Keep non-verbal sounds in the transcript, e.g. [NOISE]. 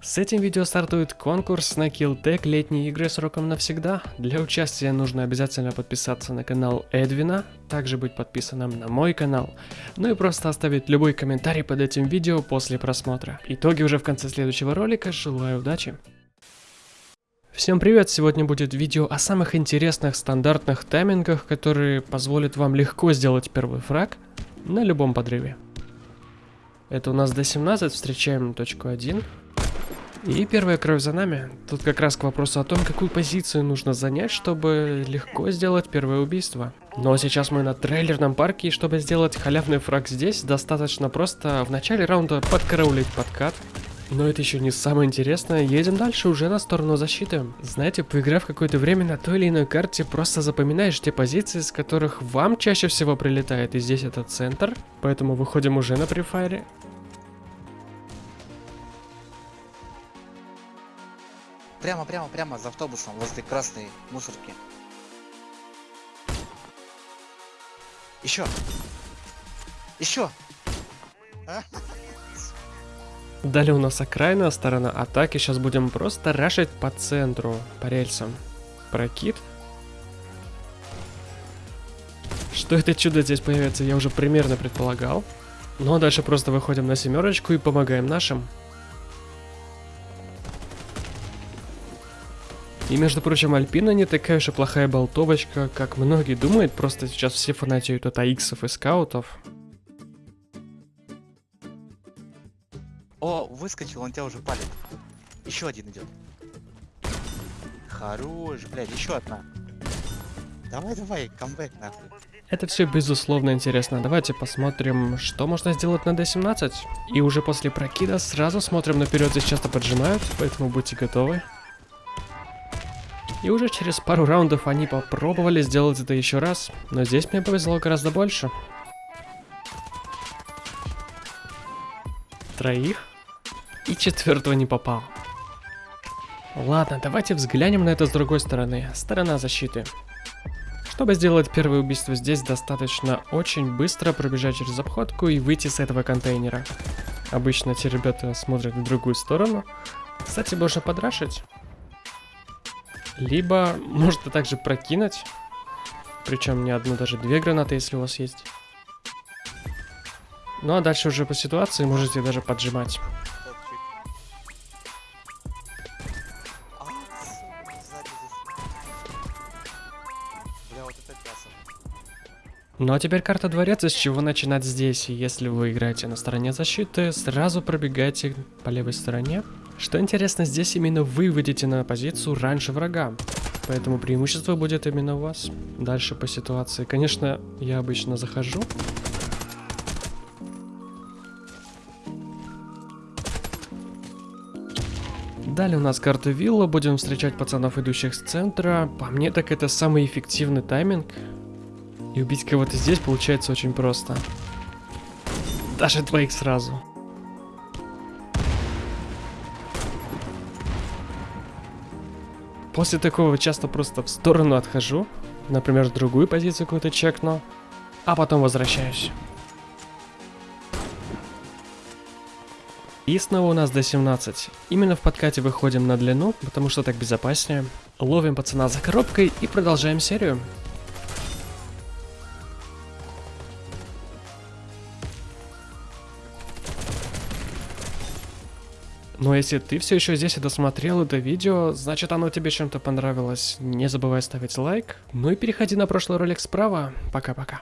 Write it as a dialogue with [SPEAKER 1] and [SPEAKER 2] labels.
[SPEAKER 1] С этим видео стартует конкурс на Killtech летние игры сроком навсегда. Для участия нужно обязательно подписаться на канал Эдвина, также быть подписанным на мой канал, ну и просто оставить любой комментарий под этим видео после просмотра. Итоги уже в конце следующего ролика, желаю удачи! Всем привет! Сегодня будет видео о самых интересных стандартных таймингах, которые позволят вам легко сделать первый фраг на любом подрыве. Это у нас D17, встречаем точку 1. И первая кровь за нами. Тут как раз к вопросу о том, какую позицию нужно занять, чтобы легко сделать первое убийство. Но сейчас мы на трейлерном парке, и чтобы сделать халявный фраг здесь, достаточно просто в начале раунда подкараулить подкат. Но это еще не самое интересное, едем дальше уже на сторону защиты. Знаете, поиграв какое-то время на той или иной карте, просто запоминаешь те позиции, с которых вам чаще всего прилетает, и здесь это центр. Поэтому выходим уже на префайре.
[SPEAKER 2] Прямо, прямо, прямо за автобусом возле красной мусорки. Еще. Еще. [LAUGHS]
[SPEAKER 1] Далее у нас окраинная сторона атаки. Сейчас будем просто рашить по центру, по рельсам. Прокид. Что это чудо здесь появится, я уже примерно предполагал. Но дальше просто выходим на семерочку и помогаем нашим. И, между прочим, Альпина не такая уж и плохая болтовочка, как многие думают, просто сейчас все фанатеют от АИКсов и скаутов.
[SPEAKER 2] О, выскочил, он тебя уже палит. Еще один идет. Хорош, блядь, еще одна. Давай, давай, камбэк нахуй.
[SPEAKER 1] Это все безусловно интересно. Давайте посмотрим, что можно сделать на D17. И уже после прокида сразу смотрим наперед, здесь часто поджимают, поэтому будьте готовы. И уже через пару раундов они попробовали сделать это еще раз, но здесь мне повезло гораздо больше. Троих. И четвертого не попал. Ладно, давайте взглянем на это с другой стороны. Сторона защиты. Чтобы сделать первое убийство здесь, достаточно очень быстро пробежать через обходку и выйти с этого контейнера. Обычно те ребята смотрят в другую сторону. Кстати, можно подрашить. Либо можно также прокинуть. Причем не одну, даже две гранаты, если у вас есть. Ну а дальше уже по ситуации можете даже поджимать. Ну а теперь карта дворец, с чего начинать здесь. Если вы играете на стороне защиты, сразу пробегайте по левой стороне. Что интересно, здесь именно вы выйдете на позицию раньше врага. Поэтому преимущество будет именно у вас. Дальше по ситуации. Конечно, я обычно захожу. Далее у нас карта вилла, будем встречать пацанов, идущих с центра. По мне так это самый эффективный тайминг. И убить кого-то здесь получается очень просто. Даже двоих сразу. После такого часто просто в сторону отхожу. Например, в другую позицию какую-то чекну. А потом возвращаюсь. И снова у нас до 17. Именно в подкате выходим на длину, потому что так безопаснее. Ловим пацана за коробкой и продолжаем серию. Но если ты все еще здесь и досмотрел это видео, значит оно тебе чем-то понравилось. Не забывай ставить лайк. Ну и переходи на прошлый ролик справа. Пока-пока.